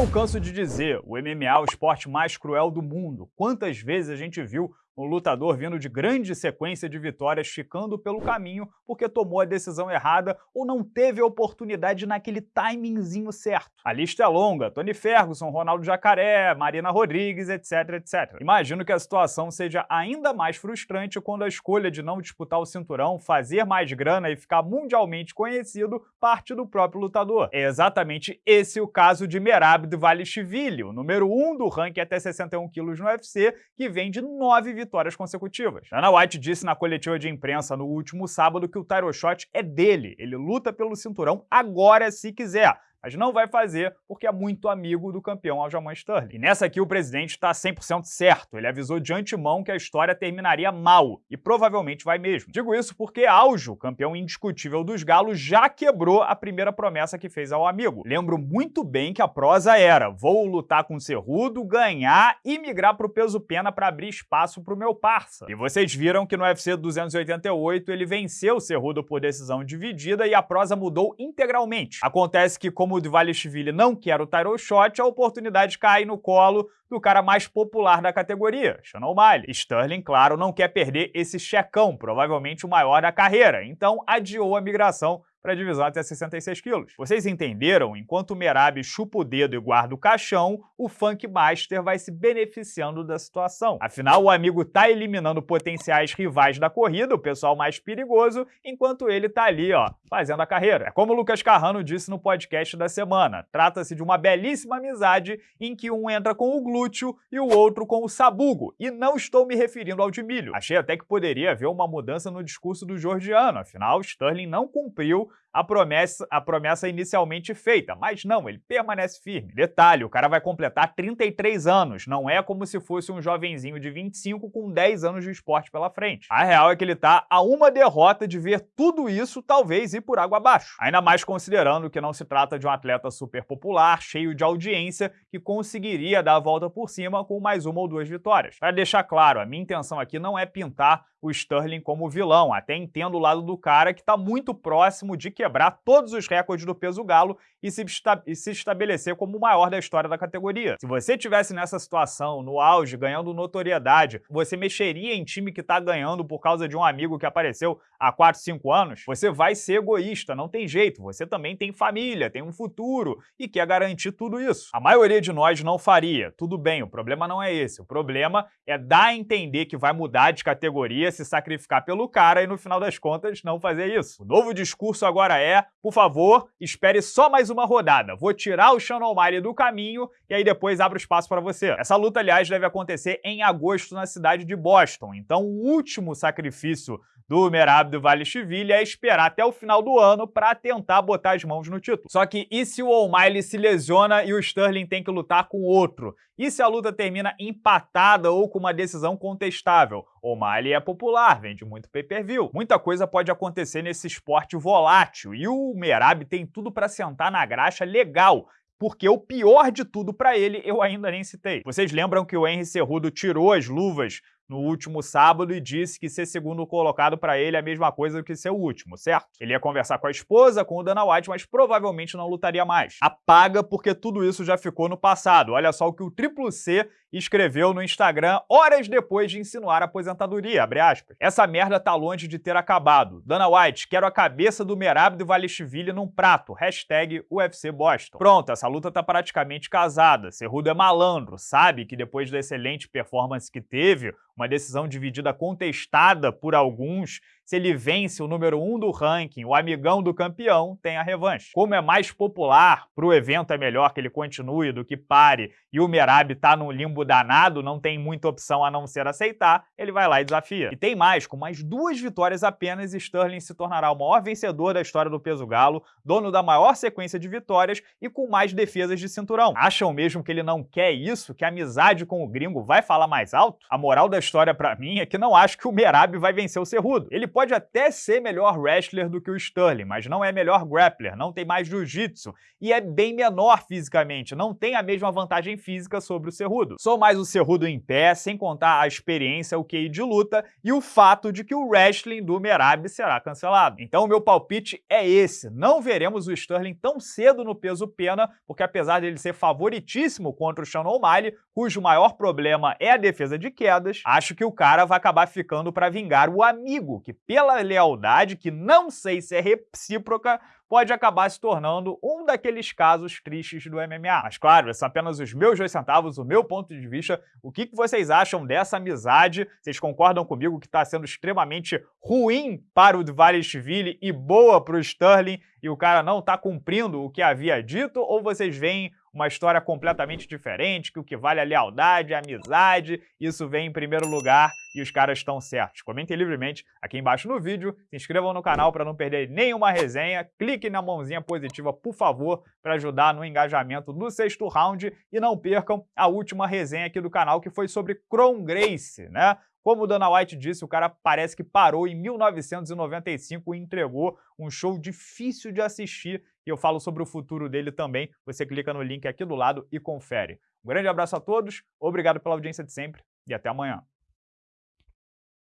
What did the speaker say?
não canso de dizer, o MMA é o esporte mais cruel do mundo. Quantas vezes a gente viu um lutador vindo de grande sequência de vitórias ficando pelo caminho porque tomou a decisão errada ou não teve a oportunidade naquele timingzinho certo. A lista é longa, Tony Ferguson, Ronaldo Jacaré, Marina Rodrigues, etc, etc. Imagino que a situação seja ainda mais frustrante quando a escolha de não disputar o cinturão, fazer mais grana e ficar mundialmente conhecido parte do próprio lutador. É exatamente esse o caso de Merab Dvalishvili, o número 1 um do ranking até 61 quilos no UFC, que vem de nove vitórias vitórias consecutivas. Dana White disse na coletiva de imprensa no último sábado que o title shot é dele, ele luta pelo cinturão agora se quiser mas não vai fazer porque é muito amigo do campeão Aljamain Sterling. E nessa aqui o presidente está 100% certo, ele avisou de antemão que a história terminaria mal, e provavelmente vai mesmo. Digo isso porque Aljo, campeão indiscutível dos galos, já quebrou a primeira promessa que fez ao amigo. Lembro muito bem que a prosa era, vou lutar com o Cerrudo, ganhar e migrar pro peso pena para abrir espaço pro meu parça. E vocês viram que no UFC 288 ele venceu o Cerrudo por decisão dividida e a prosa mudou integralmente. Acontece que como como o não quer o title shot, a oportunidade cai no colo do cara mais popular da categoria, Sean O'Malley. Sterling, claro, não quer perder esse checão, provavelmente o maior da carreira, então adiou a migração para a divisão até 66 quilos. Vocês entenderam? Enquanto o Merab chupa o dedo e guarda o caixão, o Funk Master vai se beneficiando da situação. Afinal, o amigo tá eliminando potenciais rivais da corrida, o pessoal mais perigoso, enquanto ele tá ali, ó, fazendo a carreira. É como o Lucas Carrano disse no podcast da semana, trata-se de uma belíssima amizade em que um entra com o glúteo e o outro com o sabugo, e não estou me referindo ao de milho. Achei até que poderia haver uma mudança no discurso do Georgiano, afinal, Sterling não cumpriu a promessa, a promessa inicialmente feita, mas não, ele permanece firme. Detalhe, o cara vai completar 33 anos, não é como se fosse um jovenzinho de 25 com 10 anos de esporte pela frente. A real é que ele tá a uma derrota de ver tudo isso talvez ir por água abaixo. Ainda mais considerando que não se trata de um atleta super popular, cheio de audiência, que conseguiria dar a volta por cima com mais uma ou duas vitórias. Para deixar claro, a minha intenção aqui não é pintar o Sterling como vilão, até entendo o lado do cara que está muito próximo de quebrar todos os recordes do peso galo e se, e se estabelecer como o maior da história da categoria. Se você tivesse nessa situação, no auge, ganhando notoriedade, você mexeria em time que está ganhando por causa de um amigo que apareceu há 4, 5 anos? Você vai ser egoísta, não tem jeito. Você também tem família, tem um futuro e quer garantir tudo isso. A maioria de nós não faria. Tudo bem, o problema não é esse. O problema é dar a entender que vai mudar de categoria, se sacrificar pelo cara e no final das contas não fazer isso. O novo discurso agora é, por favor, espere só mais uma rodada. Vou tirar o Sean O'Malley do caminho e aí depois abro espaço para você. Essa luta, aliás, deve acontecer em agosto na cidade de Boston. Então o último sacrifício do Merab do Vale Chiville é esperar até o final do ano para tentar botar as mãos no título. Só que e se o O'Malley se lesiona e o Sterling tem que lutar com outro? E se a luta termina empatada ou com uma decisão contestável? O'Malley é popular, vende muito pay-per-view. Muita coisa pode acontecer nesse esporte volátil e o Merab tem tudo para sentar na graxa legal porque o pior de tudo para ele eu ainda nem citei. Vocês lembram que o Henry Cerrudo tirou as luvas no último sábado e disse que ser segundo colocado para ele é a mesma coisa que ser o último, certo? Ele ia conversar com a esposa, com o Dana White, mas provavelmente não lutaria mais. Apaga porque tudo isso já ficou no passado. Olha só o que o Triplo C escreveu no Instagram horas depois de insinuar a aposentadoria, Essa merda tá longe de ter acabado. Dana White, quero a cabeça do Merab do Valishvili num prato. Hashtag UFC Boston. Pronto, essa luta tá praticamente casada. Cerrudo é malandro, sabe que depois da excelente performance que teve, uma decisão dividida contestada por alguns, se ele vence o número 1 um do ranking, o amigão do campeão, tem a revanche. Como é mais popular, para o evento é melhor que ele continue do que pare, e o Merab tá num limbo danado, não tem muita opção a não ser aceitar, ele vai lá e desafia. E tem mais, com mais duas vitórias apenas, Sterling se tornará o maior vencedor da história do peso galo, dono da maior sequência de vitórias e com mais defesas de cinturão. Acham mesmo que ele não quer isso? Que a amizade com o gringo vai falar mais alto? A moral da história para mim é que não acho que o Merab vai vencer o Cerrudo. Ele pode pode até ser melhor wrestler do que o Sterling, mas não é melhor grappler, não tem mais jiu-jitsu e é bem menor fisicamente, não tem a mesma vantagem física sobre o Cerrudo. Sou mais o Cerrudo em pé, sem contar a experiência, o QI de luta e o fato de que o wrestling do Merab será cancelado. Então o meu palpite é esse, não veremos o Sterling tão cedo no peso pena, porque apesar dele ser favoritíssimo contra o Sean O'Malley, cujo maior problema é a defesa de quedas, acho que o cara vai acabar ficando para vingar o amigo, que pela lealdade, que não sei se é recíproca, pode acabar se tornando um daqueles casos tristes do MMA. Mas claro, são apenas os meus dois centavos, o meu ponto de vista. O que vocês acham dessa amizade? Vocês concordam comigo que está sendo extremamente ruim para o Dvalishvili e boa para o Sterling e o cara não está cumprindo o que havia dito? Ou vocês veem uma história completamente diferente, que o que vale é a lealdade, a amizade, isso vem em primeiro lugar e os caras estão certos. Comentem livremente aqui embaixo no vídeo, se inscrevam no canal para não perder nenhuma resenha, clique na mãozinha positiva, por favor, para ajudar no engajamento do sexto round e não percam a última resenha aqui do canal, que foi sobre Kron Grace, né? Como o Dana White disse, o cara parece que parou em 1995 e entregou um show difícil de assistir, e eu falo sobre o futuro dele também. Você clica no link aqui do lado e confere. Um grande abraço a todos, obrigado pela audiência de sempre e até amanhã.